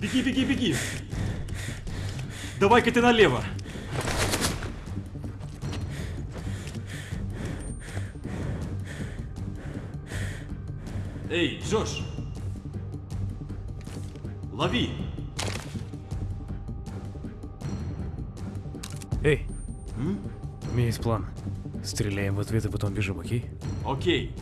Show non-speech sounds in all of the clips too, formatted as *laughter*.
Беги, беги, беги! Давай-ка ты налево! Эй, Джош! Лови! Эй, у меня есть план. Стреляем в ответ и потом бежим, окей? Окей.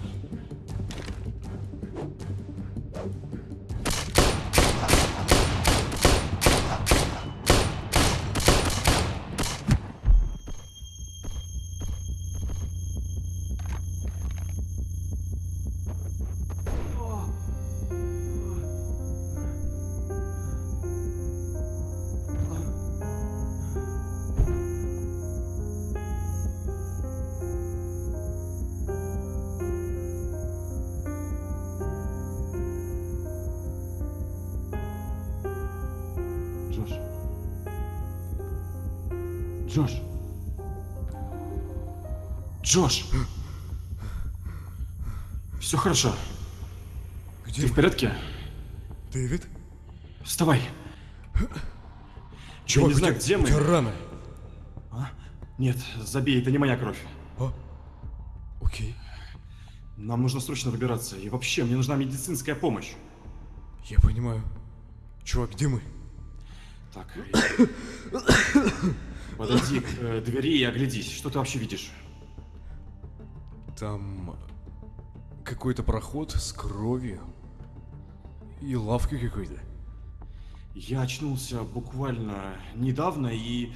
Джош. Джош. Все хорошо. Где Ты в порядке? Дэвид? Вставай. Чувак, не у знаю, где у мы. тебя раны. А? Нет, забей, это не моя кровь. А? Окей. Нам нужно срочно выбираться. И вообще, мне нужна медицинская помощь. Я понимаю. Чувак, где мы? Так. *coughs* Подойди к э, двери и оглядись. Что ты вообще видишь? Там какой-то проход с кровью. И лавка какой-то. Я очнулся буквально недавно, и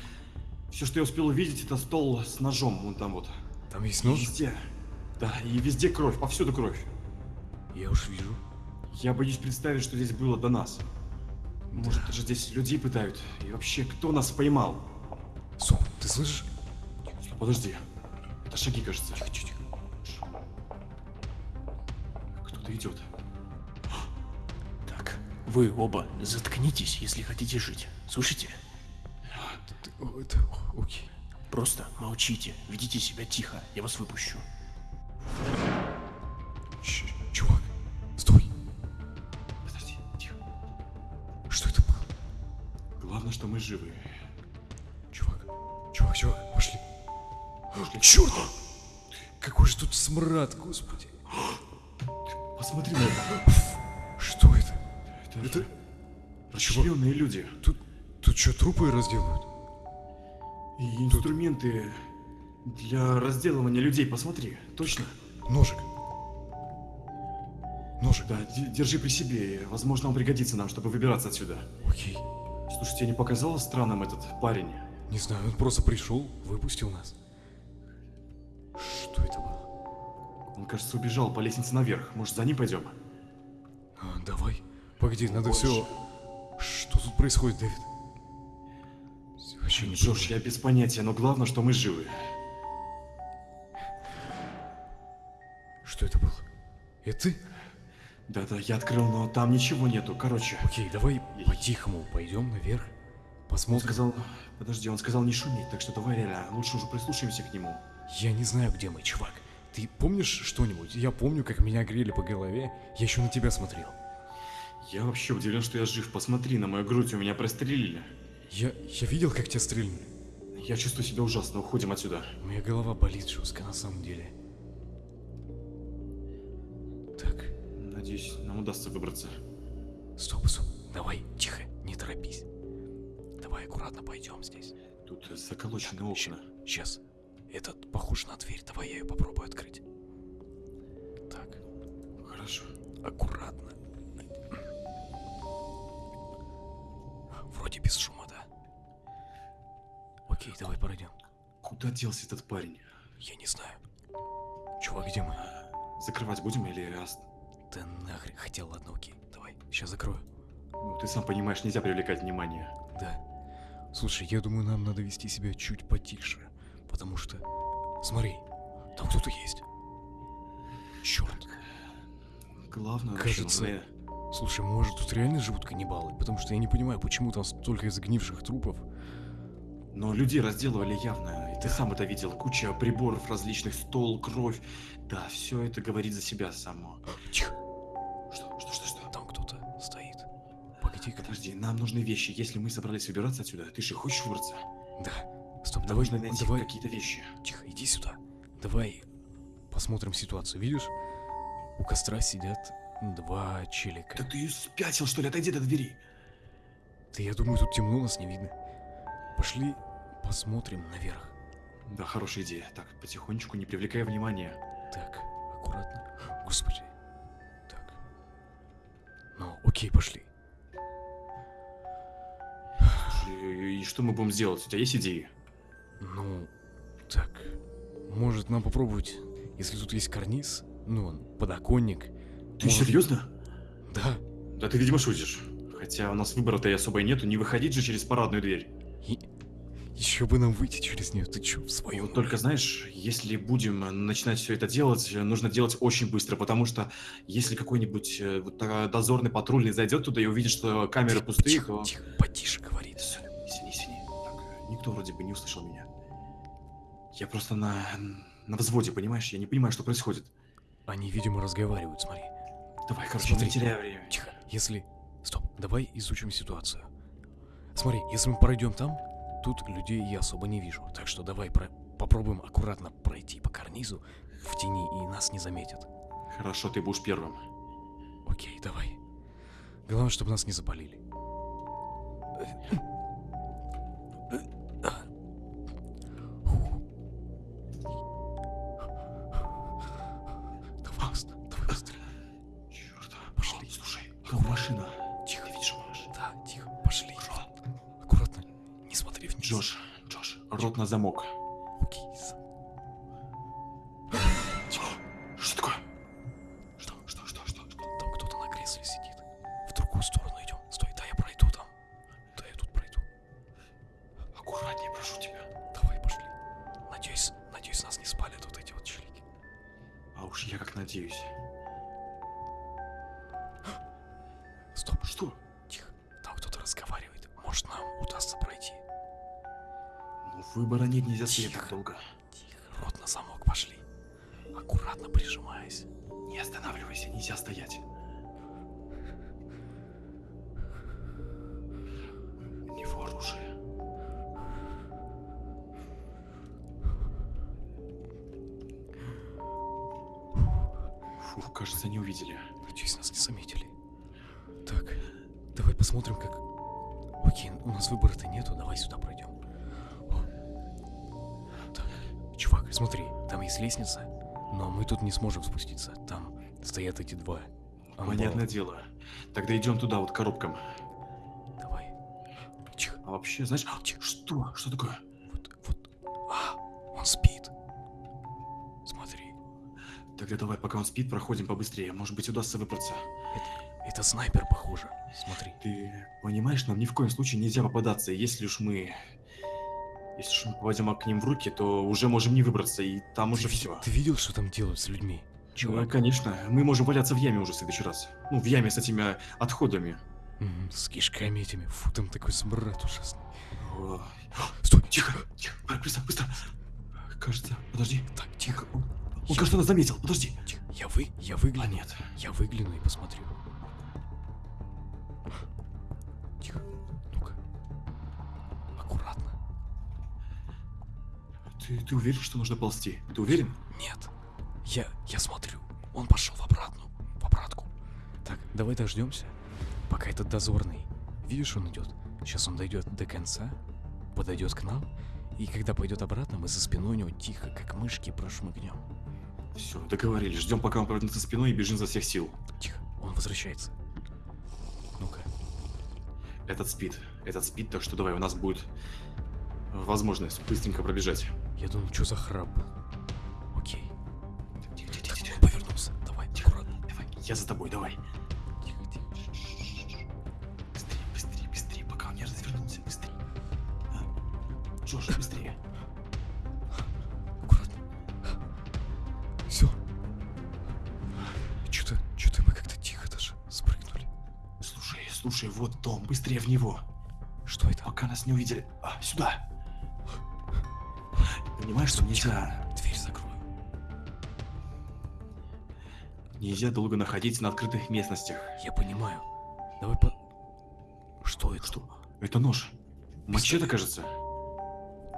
все, что я успел увидеть, это стол с ножом. Вон там вот. Там есть И нож? Везде. Да, и везде кровь, повсюду кровь. Я уж вижу. Я боюсь представить, что здесь было до нас. Может, даже здесь людей пытают. И вообще, кто нас поймал? Сом, ты слышишь? Подожди. Это шаги, кажется. Тихо, тихо, тихо. Кто-то идет. Так, вы оба заткнитесь, если хотите жить. Слышите? Это... Окей. Просто молчите, ведите себя тихо, я вас выпущу. Ч- чувак, стой. Подожди, тихо. Что это было? Главное, что мы живы. Тут смрад, господи. *gasps* Посмотри на это. *gasps* Что это? Это, Это- расчленные люди. Тут, тут что, трупы разделывают? И инструменты для разделывания людей. Посмотри. Точно? Ножик. Ножик. Да, де- держи при себе. Возможно, он пригодится нам, чтобы выбираться отсюда. Окей. Слушай, тебе не показалось странным этот парень? Не знаю, он просто пришел, выпустил нас. Он, кажется, убежал по лестнице наверх. Может, за ним пойдем? А, давай. Погоди, надо Больше. все. Что тут происходит, Дэвид? Вообще не Джош, я без понятия, но главное, что мы живы. Что это было? Это ты? Да-да, я открыл, но там ничего нету. Короче, Окей, давай по-тихому пойдем наверх. он Посмотрим. сказал... Подожди, он сказал не шуметь, так что давай реально, лучше уже прислушаемся к нему. Я не знаю, где мы, чувак. Ты помнишь что-нибудь? Я помню, как меня грели по голове. Я еще на тебя смотрел. Я вообще удивлен, что я жив. Посмотри, на мою грудь у меня прострелили. Я, я видел, как тебя стрельнули. Я чувствую себя ужасно, уходим отсюда. Моя голова болит жестко на самом деле. Так, Надеюсь, нам удастся выбраться. стоп, стоп. Давай, тихо, не торопись. Давай аккуратно пойдем здесь. Тут заколочены окна. Сейчас. Этот похож на дверь. Давай я ее попробую открыть. Так, Хорошо. аккуратно. Вроде без шума, да? Окей, давай пройдем. Куда делся этот парень? Я не знаю. Чувак, где мы? Закрывать будем или... ос- Да нахрен. Хотел, ладно, окей. Давай, сейчас закрою. Ну, ты сам понимаешь, нельзя привлекать внимание. Да. Слушай, я думаю, нам надо вести себя чуть потише. Потому что... Смотри, там кто-то есть. Черт. Главное, Кажется- начало. Слушай, может тут реально живут каннибалы? Потому что я не понимаю, почему там столько загнивших трупов. Но людей разделывали явно, и ты сам это видел. Куча приборов различных, стол, кровь. Да, все это говорит за себя само. Тихо, Что, что, что, что? там кто-то стоит. Погоди. иди ка. Подожди, нам нужны вещи. Если мы собрались выбираться отсюда, ты же хочешь выбраться? Да. Стоп, Нам давай, нужно найти давай. какие-то вещи. Тихо, иди сюда. Давай посмотрим ситуацию. Видишь, у костра сидят два челика. Да ты спятил, что ли? Отойди до двери. Да я думаю, тут темно, нас не видно. Пошли посмотрим наверх. Да, хорошая идея. Так, потихонечку, не привлекая внимания. Так, аккуратно. Господи. Так. Ну, окей, пошли. Слушай, И что мы будем делать? У тебя есть идеи? Ну, так. Может нам попробовать, если тут есть карниз, ну, он, подоконник. Ты может- серьезно? Да. Да ты, видимо, шутишь. Хотя у нас выбора-то и особо и нету, не выходить же через парадную дверь. И... Еще бы нам выйти через нее. Ты чё, в своем Вот только знаешь, если будем начинать все это делать, нужно делать очень быстро, потому что если какой-нибудь э, вот, дозорный патрульный зайдет туда и увидит, что камеры пустые, Тихо, то... тихо, потише говори. Всё, Извини, извини. Так, никто вроде бы не услышал меня. Я просто на... на взводе, понимаешь? Я не понимаю, что происходит. Они, видимо, разговаривают, смотри. Давай, короче, Смотри. не теряй время. Тихо, если... Стоп, давай изучим ситуацию. Смотри, если мы пройдем там, тут людей я особо не вижу. Так что давай про- попробуем аккуратно пройти по карнизу в тени, и нас не заметят. Хорошо, ты будешь первым. Окей, давай. Главное, чтобы нас не запалили. Рот на замок. Выбора нет, нельзя стоять так долго. Тихо, рот на замок, пошли. Аккуратно прижимаясь. Не останавливайся, нельзя стоять. Дело. Тогда идем туда, вот к коробкам. Давай. Тихо, А вообще, знаешь, Тихо. что? Что такое? вот, вот. А, он спит. Смотри, Тогда давай, пока он спит, проходим побыстрее. Может быть, удастся выбраться. это снайпер, похоже. Смотри. Ты понимаешь, нам ни в коем случае нельзя попадаться. Если уж мы... Если уж мы попадем к ним в руки, то уже можем не выбраться, и там уже ты, ви- все. ты видел, что там делают с людьми? Ну, конечно, мы можем валяться в яме уже в следующий раз. Ну, в яме с этими отходами. Мгм, с кишками этими. Фу, там такой смрад ужасный. О, Стой, Тихо, тихо, быстро, быстро. Кажется, подожди. Так, тихо. Он, он Я- кажется, нас заметил. Подожди. Тихо. Я вы, я А выгляну. нет. Я выгляну и посмотрю. Тихо. Ну-ка. Аккуратно. Ты, ты уверен, что нужно ползти? Ты уверен? Нет. Я, я смотрю. Он пошел в обратную. В обратку. Так, давай дождемся, пока этот дозорный. Видишь, он идет. Сейчас он дойдет до конца, подойдет к нам, и когда пойдет обратно, мы за спиной у него тихо, как мышки, прошмыгнем. Все, договорились. Ждем, пока он повернется спиной и бежим за всех сил. Тихо, он возвращается. Ну-ка. Этот спит. Этот спит, так что давай, у нас будет возможность быстренько пробежать. Я думал, что за храп был. Я за тобой, давай. Тихо, тихо. Быстрее, быстрее, быстрее, пока он не развернулся, быстрее. А? Джош, *laughs* быстрее. Аккуратно. Все. Что-то, что-то мы как-то тихо даже спрыгнули. Слушай, слушай, вот дом, быстрее в него. Что это? Пока нас не увидели. А, сюда. Понимаешь, что нельзя, нельзя долго находиться на открытых местностях. Я понимаю. Давай по... Что это? Что? Это нож. Мачете, кажется.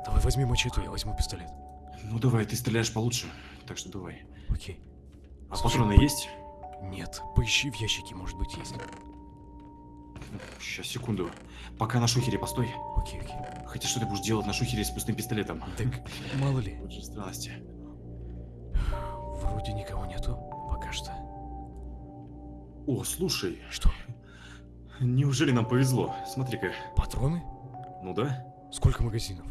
Давай возьми мачете, я возьму пистолет. Ну давай, ты стреляешь получше. Так что давай. Окей. А Слушай, патроны по- есть? Нет, поищи в ящике, может быть, есть. Сейчас, секунду. Пока на шухере постой. Окей, окей. Хотя что ты будешь делать на шухере с пустым пистолетом? Так, мало ли. Вот же странности. Вроде никого нету. Пока что. О, слушай, Что? неужели нам повезло? Смотри-ка. Патроны? Ну да? Сколько магазинов?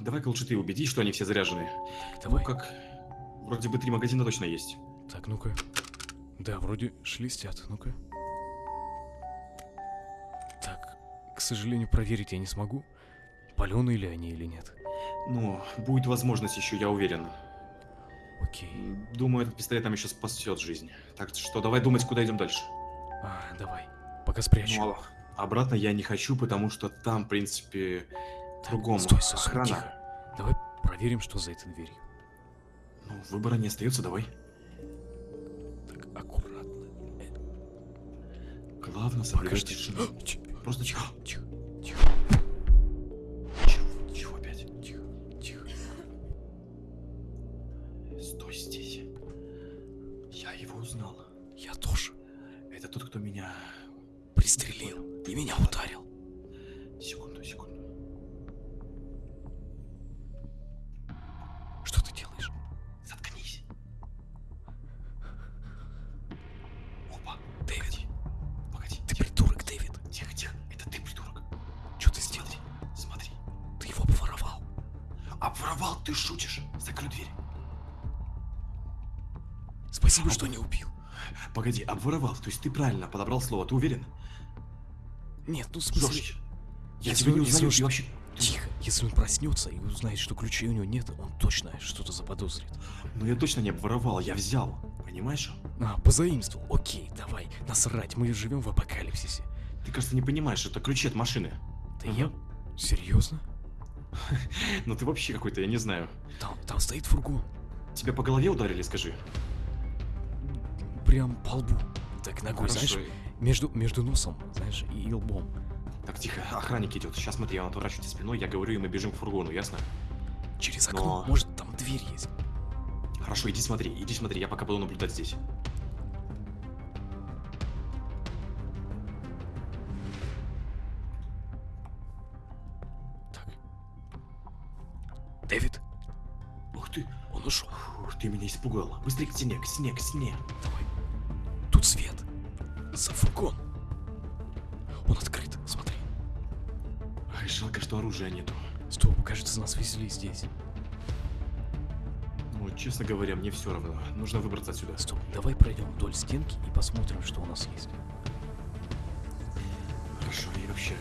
Давай-ка лучше ты убедись, что они все заряжены. Давай. Ну как, вроде бы три магазина точно есть. Так, ну-ка. Да, вроде шелестят. Ну-ка. Так, к сожалению, проверить я не смогу. Паленые ли они или нет. Ну, будет возможность еще, я уверен. Окей. Думаю, этот пистолет нам еще спасет жизнь. Так что давай думать, куда идем дальше. А, давай. Пока спрячу. Ну, а обратно я не хочу, потому что там, в принципе, Так, кругом стой, стой, охрана. тихо. Давай проверим, что за этой дверью. Ну, выбора не остается, давай. Так, аккуратно. Главное, соблюдать тишину. *gasps* Просто тихо, *gasps* тихо, Спасибо, что не убил. Погоди, обворовал. То есть ты правильно подобрал слово, ты уверен? Нет, ну. Жорж, я Если тебя не он- если узнаю, он что- вообще... Тихо, если он проснется и узнает, что ключей у него нет, он точно что-то заподозрит. Ну я точно не обворовал, я взял. Понимаешь? А, позаимствовал. Окей, давай, насрать, мы живем в апокалипсисе. Ты, кажется, не понимаешь, это ключи от машины. Да я... Серьезно? *laughs* Ну ты вообще какой-то, я не знаю. Там, там стоит фургон. Тебя по голове ударили, скажи? Прям по лбу. Так ногой, Хорошо. знаешь, между, между носом, знаешь, и лбом. Так, тихо, охранник идет. Сейчас смотри, он отворачивается спиной, я говорю, и мы бежим к фургону, ясно? Через окно. Но- Может, там дверь есть. Хорошо, иди смотри, иди смотри, я пока буду наблюдать здесь. Так. Дэвид, Ух ты, он ушел. ух, ты меня испугал. Быстрее к стене, к стене, к стене. Давай. Свет. За фургон. Он открыт, смотри. Ай, жалко, что оружия нету. Стоп, кажется, нас везли здесь. Ну, честно говоря, мне все равно. Нужно выбраться отсюда. Стоп, давай пройдем вдоль стенки и посмотрим, что у нас есть. Хорошо, и вообще,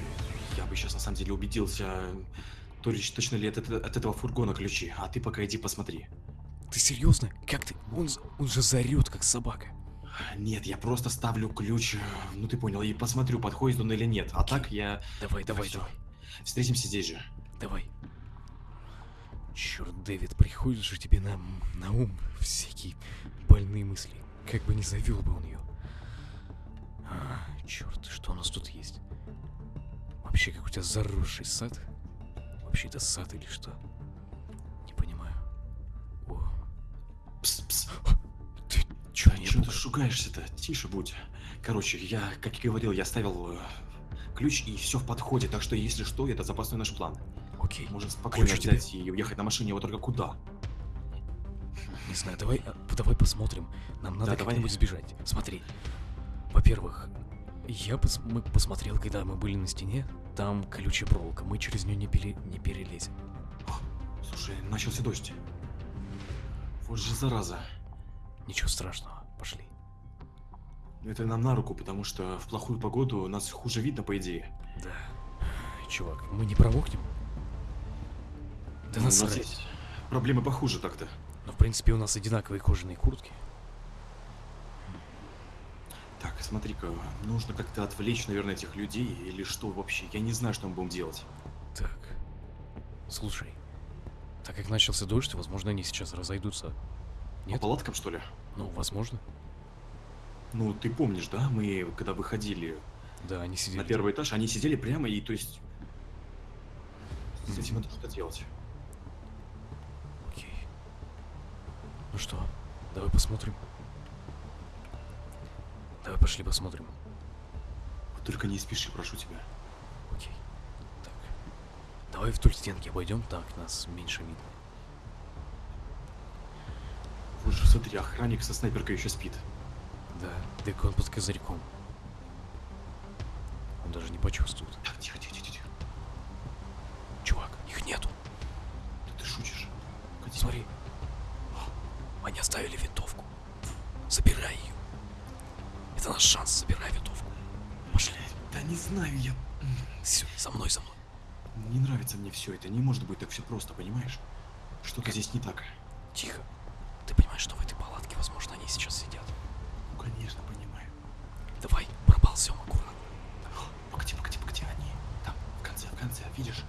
я бы сейчас на самом деле убедился, то ли точно ли от, от этого фургона ключи, а ты пока иди посмотри. Ты серьезно? Как ты? Он, он же зарет, как собака. Нет, я просто ставлю ключ, э, ну ты понял, и посмотрю, подходит он или нет. А так я... Давай, давай, давай. Встретимся здесь же. Давай. Черт, Дэвид, приходит же тебе на, на ум всякие больные мысли. Как бы не завел бы он ее. А, черт, что у нас тут есть? Вообще, как у тебя заросший сад? Вообще, это сад или что? Пугай? шугаешься-то? Тише будь. Короче, я, как и говорил, я ставил э, ключ и все в подходе, так что если что, это запасной наш план. Окей, Можем спокойно Ключ взять и уехать на машине, вот только куда? не знаю, давай, а, давай посмотрим. Нам надо Да, как-нибудь сбежать. Смотри. Во-первых, я пос- мы посмотрел, когда мы были на стене, там колючая проволока, мы через нее не, пере- не перелезем. Слушай, начался дождь. Вот же зараза. Ничего страшного, пошли. Это нам на руку, потому что в плохую погоду нас хуже видно, по идее. Да. Чувак, мы не промокнем? Да Ну, нас проблемы похуже так-то. Но в принципе у нас одинаковые кожаные куртки. Так, смотри-ка, нужно как-то отвлечь, наверное, этих людей, или что вообще, я не знаю, что мы будем делать. Так. Слушай, так как начался дождь, возможно, они сейчас разойдутся. По Нет? палаткам, что ли? Ну, возможно. Ну, ты помнишь, да, мы, когда выходили, Да, они сидели. на первый этаж, они сидели прямо и, то есть... С этим надо что-то делать. Окей. Ну что, давай посмотрим. Давай пошли посмотрим. Вот только не спеши, прошу тебя. Окей. Так. Давай вдоль стенки обойдем, так нас меньше видно. Вот же, смотри, охранник со снайперкой еще спит. Да, так он под козырьком. Он даже не почувствует. Так, тихо, тихо, тихо, тихо. Чувак, их нету. Да ты шутишь. Погоди. Смотри. Они оставили винтовку. Забирай ее. Это наш шанс, забирай винтовку. Пошли. Да не знаю, я... Все, за мной, за мной. Не нравится мне все это. Не может быть так все просто, понимаешь? Что-то здесь не так. Тихо. Ты понимаешь, что в этой палатке, возможно, они сейчас сидят. Давай, проползем аккуратно. Погоди, погоди, погоди, они там, в конце, в конце, видишь?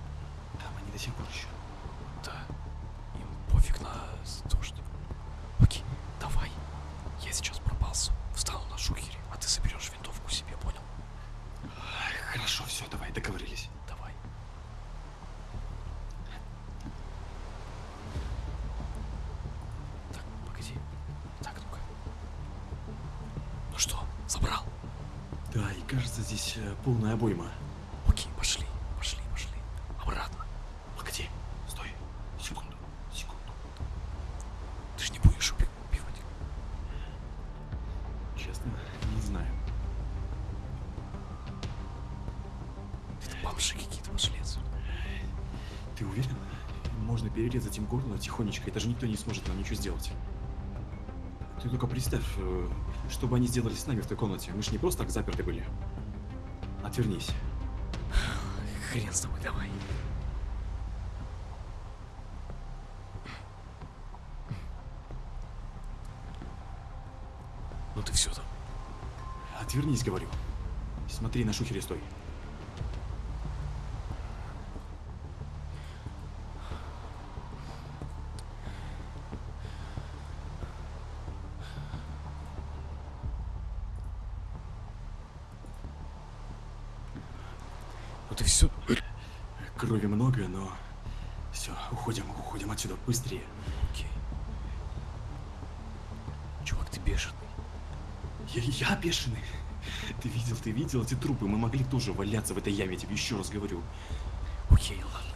Там они до сих пор еще. Да. Им пофиг на то, что... Окей, давай. Я сейчас проползу. Встану на шухере, а ты соберешь винтовку себе, понял? Ай, Хорошо, все, давай, договорились. Давай. Так, погоди. Так, ну-ка. Ну что, забрал? Да, и кажется, здесь э, полная обойма. Окей, пошли, пошли, пошли. Обратно. Погоди, стой, секунду, секунду. Ты же не будешь уби- убивать. Честно, не знаю. Это бомжи какие-то пошли отсюда. Ты уверен? Можно перерезать им горло тихонечко, и даже никто не сможет нам ничего сделать. Ты только представь, э, что бы они сделали с нами в той комнате. Мы же не просто так заперты были. Отвернись. Хрен с тобой, давай. Ну ты все там. Отвернись, говорю. Смотри на шухере, стой. Ты все. Крови много, но... Все, уходим, уходим отсюда, быстрее. Окей. Чувак, ты бешеный. Я, я бешеный. Ты видел, ты видел эти трупы? Мы могли тоже валяться в этой яме, я тебе еще раз говорю. Окей, ладно.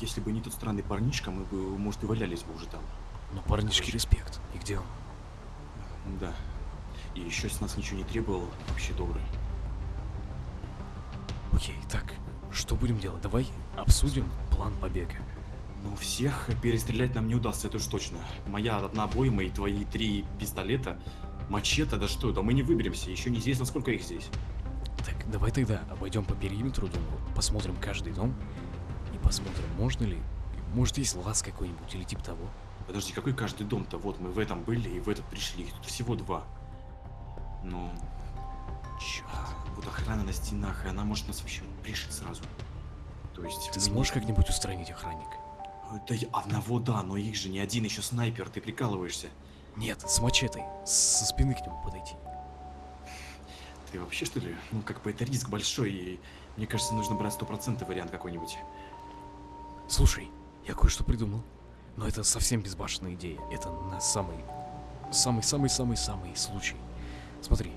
Если бы не тот странный парнишка, мы бы, может, и валялись бы уже там. Но парнишки респект. И где он? Да. И еще с нас ничего не требовал, вообще добрый. Окей, так, что будем делать? Давай обсудим план побега. Ну, всех перестрелять нам не удастся, это уж точно. Моя одна обойма и твои три пистолета, мачете, да что, да мы не выберемся, еще неизвестно, сколько их здесь. Так, давай тогда обойдем по периметру дома, посмотрим каждый дом и посмотрим, можно ли, может есть лаз какой-нибудь или типа того. Подожди, какой каждый дом-то? Вот мы в этом были и в этот пришли, их тут всего два. Ну, Черт. вот охрана на стенах, и она может нас вообще пришить сразу. То есть... Ты сможешь как-нибудь устранить охранника? Да одного да, но их же не один еще снайпер, ты прикалываешься. Нет, с мачетой, со спины к нему подойти. Ты вообще что ли? Ну как бы это риск большой, и мне кажется, нужно брать стопроцентный вариант какой-нибудь. Слушай, я кое-что придумал. Но это совсем безбашенная идея. Это на самый... Самый-самый-самый-самый случай. Смотри,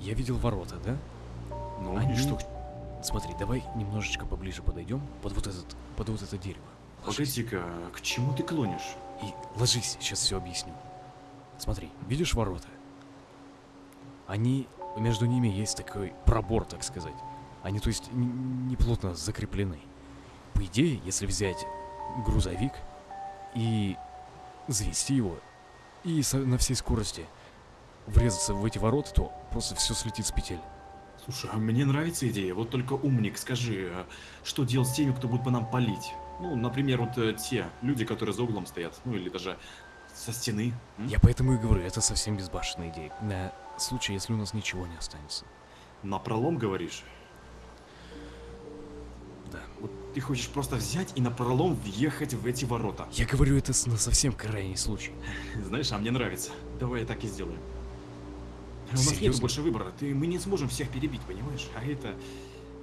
я видел ворота, да? Ну, Они- и что? Смотри, давай немножечко поближе подойдем под вот этот, под вот это дерево. Погоди-ка, к чему ты клонишь? И ложись, сейчас все объясню. Смотри, видишь ворота? Они, между ними есть такой пробор, так сказать. Они, то есть, н- не плотно закреплены. По идее, если взять грузовик и завести его, и на всей скорости врезаться в эти ворота, то просто все слетит с петель. Слушай, а мне нравится идея, вот только умник, скажи, а что делать с теми, кто будет по нам палить? Ну, например, вот э, те люди, которые за углом стоят, ну или даже со стены. м? Я поэтому и говорю, это совсем безбашенная идея. На случай, если у нас ничего не останется. На пролом говоришь? Да. Вот ты хочешь просто взять и на пролом въехать в эти ворота. Я говорю это на совсем крайний случай. *laughs* Знаешь, а мне нравится. Давай так и сделаем. У нас нет Серьезно? больше выбора. Ты, мы не сможем всех перебить, понимаешь? А это...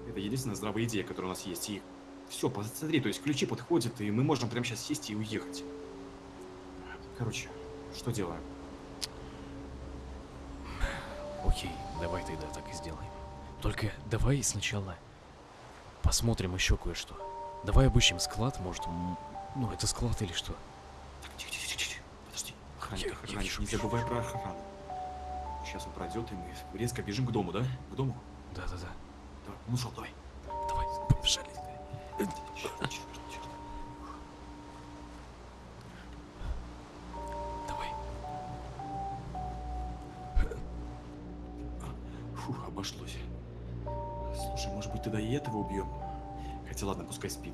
Это единственная здравая идея, которая у нас есть. И все, посмотри, то есть ключи подходят, и мы можем прямо сейчас сесть и уехать. Короче, что делаем? Окей, давай тогда так и сделаем. Только давай сначала посмотрим еще кое-что. Давай обыщем склад, может, ну это склад или что? Так, тихо, тихо, тихо. Подожди. Охранник, охранник, не забывай про охрану. Сейчас он пройдет, и мы резко бежим к дому, да? К дому? Да-да-да. Давай, ну что, давай. Давай, побежали. Черт, черт, черт. Давай. Фух, обошлось. Слушай, может быть, тогда и этого убьем? Хотя ладно, пускай спит.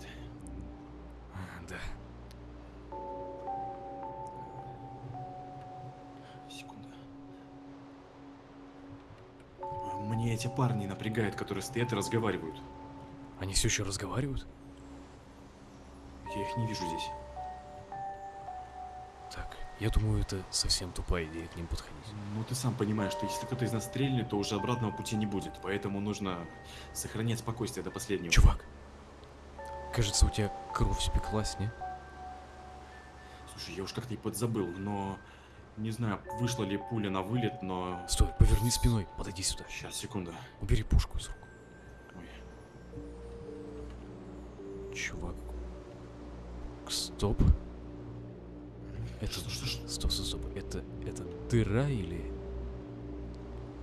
Эти парни напрягают, которые стоят и разговаривают. Они все еще разговаривают? Я их не вижу здесь. Так, я думаю, это совсем тупая идея к ним подходить. Ну, ты сам понимаешь, что если кто-то из нас стрельнет, то уже обратного пути не будет. Поэтому нужно сохранять спокойствие до последнего. Чувак, кажется, у тебя кровь спеклась, не? Слушай, я уж как-то и подзабыл, но... Не знаю, вышла ли пуля на вылет, но... Стой, поверни спиной, подойди сюда. Сейчас, секунда. Убери пушку из рук. Ой. Чувак. Стоп. Это... Что, что, что? Стоп, стоп, стоп. Это... Это дыра или...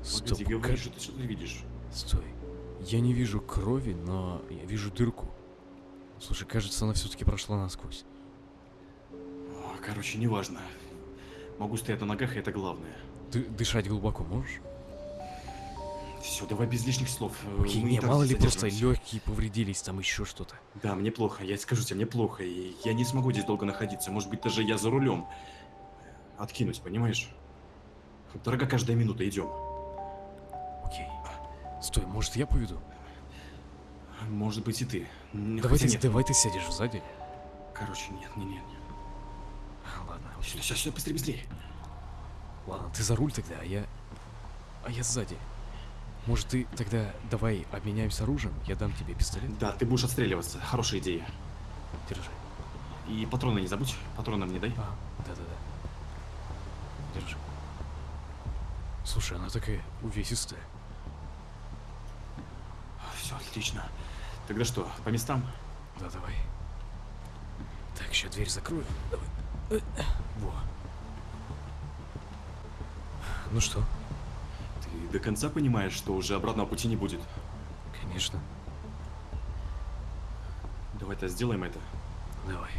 Стоп, Погоди, говори, ка- что ты, что ты видишь? Стой. Я не вижу крови, но я вижу дырку. Слушай, кажется, она все-таки прошла насквозь. О, короче, неважно. Могу стоять на ногах, и это главное. Ты дышать глубоко можешь? Все, давай без лишних слов. Окей, мы не, мало ли просто легкие повредились, там еще что-то. Да, мне плохо, я скажу тебе, мне плохо, и я не смогу здесь долго находиться. Может быть, даже я за рулем. Откинусь, понимаешь? Дорога каждая минута, идем. Окей. Стой, может я поведу? Может быть и ты. Давай хотя ты, нет. давай ты сядешь сзади. Короче, нет, нет, нет. Ладно, Сюда, сюда, сюда, быстрее, быстрее. ладно, ты за руль тогда, а я... А я сзади. Может ты тогда давай обменяемся оружием, я дам тебе пистолет. Да, ты будешь отстреливаться. Хорошая идея. Держи. И патроны не забудь. Патроны мне дай. А, да-да-да. Держи. Слушай, она такая увесистая. Все, отлично. Тогда что, по местам? Да, давай. Так, еще дверь закрою. Давай. Во. Ну что? Ты до конца понимаешь, что уже обратного пути не будет? Конечно. Давай-то сделаем это. Давай.